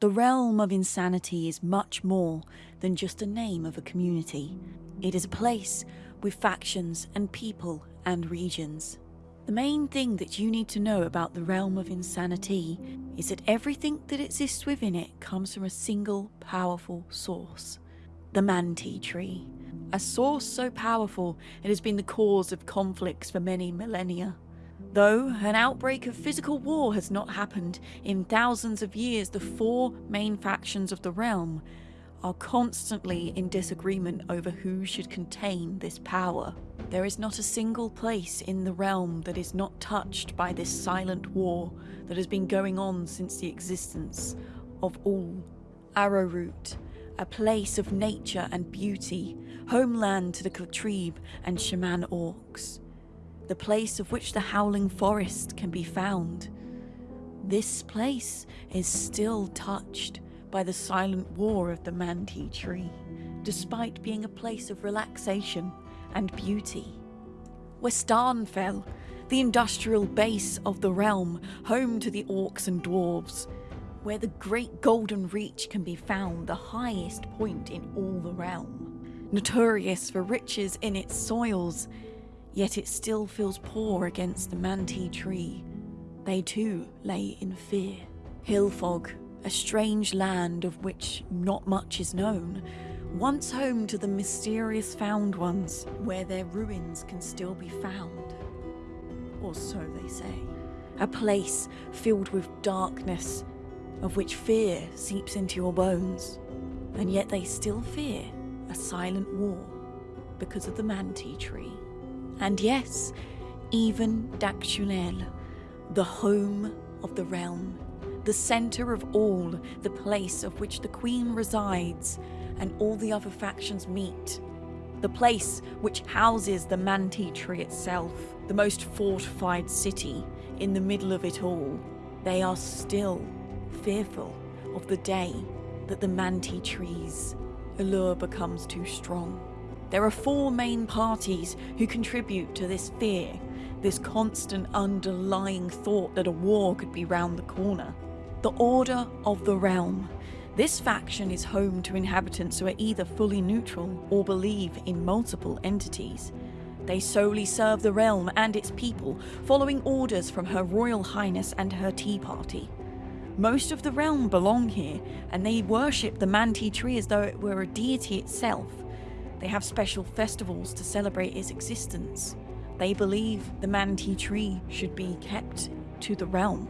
The realm of insanity is much more than just a name of a community. It is a place with factions and people and regions. The main thing that you need to know about the realm of insanity is that everything that exists within it comes from a single powerful source the Manti tree. A source so powerful it has been the cause of conflicts for many millennia. Though an outbreak of physical war has not happened in thousands of years, the four main factions of the realm are constantly in disagreement over who should contain this power. There is not a single place in the realm that is not touched by this silent war that has been going on since the existence of all. Arrowroot, a place of nature and beauty, homeland to the Klatreb and Shaman orcs, the place of which the Howling Forest can be found. This place is still touched by the silent war of the Manti tree, despite being a place of relaxation and beauty. Westarnfell, the industrial base of the realm, home to the orcs and dwarves, where the great golden reach can be found, the highest point in all the realm. Notorious for riches in its soils, yet it still feels poor against the Manti tree. They too lay in fear. Hillfog, a strange land of which not much is known, once home to the mysterious Found Ones, where their ruins can still be found. Or so they say. A place filled with darkness, of which fear seeps into your bones, and yet they still fear a silent war because of the Manti tree. And yes, even Dactunel, the home of the realm, the centre of all, the place of which the Queen resides and all the other factions meet, the place which houses the Manti tree itself, the most fortified city in the middle of it all, they are still fearful of the day that the Manti tree's allure becomes too strong. There are four main parties who contribute to this fear, this constant underlying thought that a war could be round the corner. The Order of the Realm. This faction is home to inhabitants who are either fully neutral or believe in multiple entities. They solely serve the realm and its people, following orders from Her Royal Highness and her Tea Party. Most of the realm belong here, and they worship the Manti tree as though it were a deity itself. They have special festivals to celebrate its existence. They believe the Manti tree should be kept to the realm.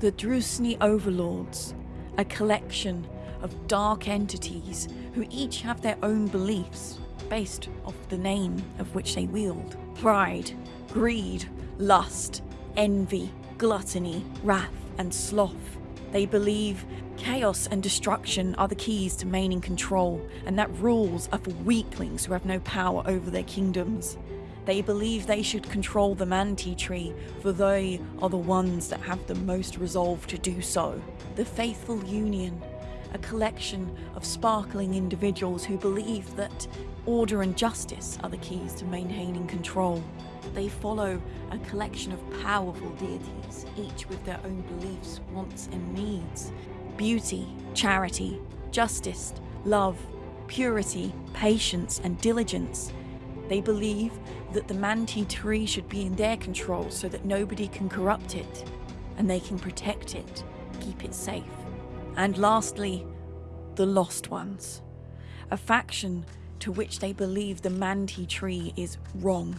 The Drusni Overlords, a collection of dark entities who each have their own beliefs based off the name of which they wield. Pride, greed, lust, envy, gluttony, wrath, and sloth. They believe chaos and destruction are the keys to maintaining control, and that rules are for weaklings who have no power over their kingdoms. They believe they should control the Manti tree, for they are the ones that have the most resolve to do so. The Faithful Union, a collection of sparkling individuals who believe that order and justice are the keys to maintaining control. They follow a collection of powerful deities, each with their own beliefs, wants, and needs. Beauty, charity, justice, love, purity, patience, and diligence. They believe that the Manti tree should be in their control so that nobody can corrupt it, and they can protect it, keep it safe. And lastly, the Lost Ones, a faction to which they believe the Manti tree is wrong.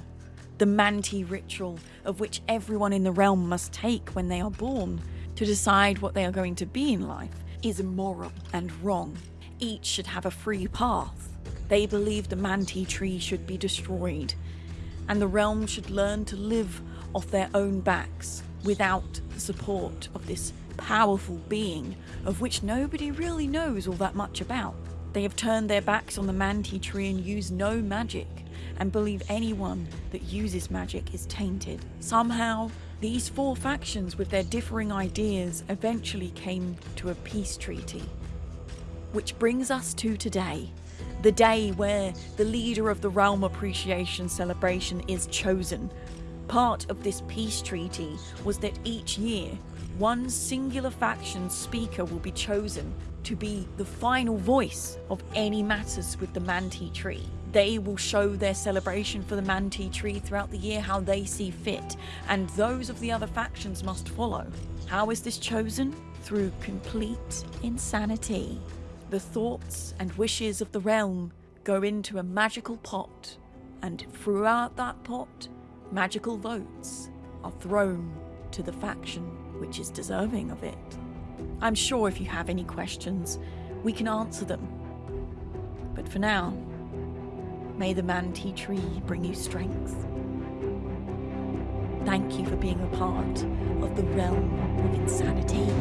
The Manti ritual, of which everyone in the realm must take when they are born to decide what they are going to be in life, is immoral and wrong. Each should have a free path. They believe the Manti tree should be destroyed, and the realm should learn to live off their own backs without the support of this powerful being of which nobody really knows all that much about. They have turned their backs on the Manti tree and use no magic, and believe anyone that uses magic is tainted. Somehow, these four factions with their differing ideas eventually came to a peace treaty. Which brings us to today, the day where the leader of the Realm Appreciation Celebration is chosen. Part of this peace treaty was that each year, one singular faction speaker will be chosen to be the final voice of any matters with the Manti tree. They will show their celebration for the Manti tree throughout the year how they see fit, and those of the other factions must follow. How is this chosen? Through complete insanity. The thoughts and wishes of the realm go into a magical pot, and throughout that pot, magical votes are thrown to the faction which is deserving of it. I'm sure if you have any questions, we can answer them. But for now, may the Manti tree bring you strength. Thank you for being a part of the realm of insanity.